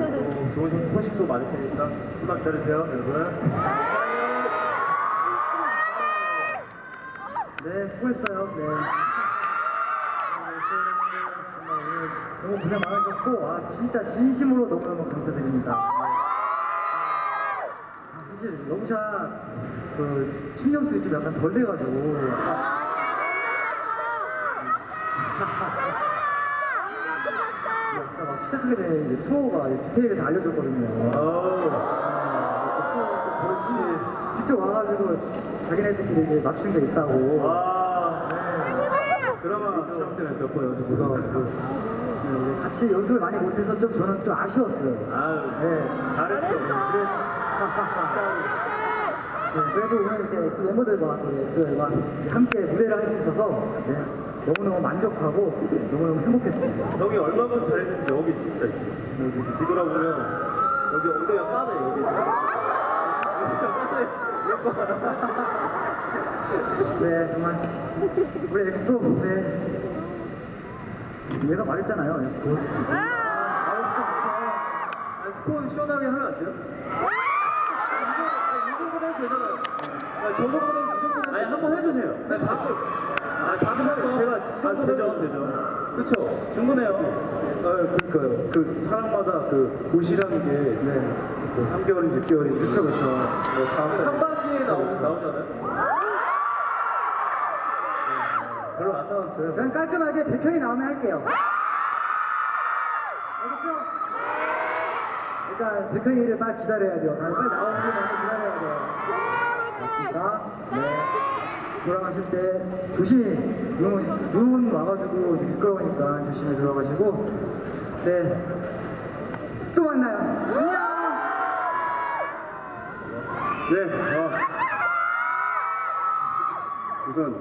어, 좋은 소- 소식도 많을 테니까 조금만 기다리세요, 여러분. 네, 수고했어요. 네. 정말 오늘 너무 고생 많으셨고, 아, 진짜 진심으로 너무너무 감사드립니다. 아, 사실 러브샷 그 충전수이 좀 약간 덜 돼가지고. 아까 막 시작하기 전에 이제 수호가 이제 대기실에서 알려줬거든요. 어우, 아, 또 수호가 또 저희 직접 와가지고 자기네들끼리 이제 맞춘 게 있다고. 와, 드라마 촬영 때문에 몇번 연습 못 와가지고. 네, 같이 연습을 많이 못해서 좀 저는 좀 아쉬웠어요. 아유, 네. 잘했어. 그래, 네, 그래도 오늘 이렇게 엑소 멤버들과 또 엑소엘들과 함께 무대를 할 수 있어서 네, 너무너무 만족하고 너무너무 행복했습니다. 형이 얼마큼 잘했는지 여기 진짜 있어. 여기 뒤돌아보면 여기 엉덩이가 까매, 여기. 여기가 까매. 예뻐. 네, 정말 우리 엑소 네. 얘가 말했잖아요. 그, 아, 스포 시원하게 하면 안 돼요? 해도 되잖아요. 아, 저 정도는 이 정도는 아니 한번 해주세요. 네, 방금 아 방금 한번 제가 아, 되죠 되죠. 그렇죠. 충분해요. 아 그러니까요. 그 사람마다 그 고시라는 게 네. 뭐 3개월인지 6개월인지 그렇죠 그렇죠. 상반기에 나오 나오잖아요. 별로 안 나왔어요. 그냥 깔끔하게 백현이 나오면 할게요. 알겠죠? 그러니까 백현이를 빨리 기다려야 돼요. 빨리 나오는 게 많이 기다려야 돼요. 알겠습니까? 네. 돌아가실 때 조심히 눈, 눈 와가지고 미끄러우니까 조심히 들어가시고 네. 또 만나요. 안녕! 네. 어. 우선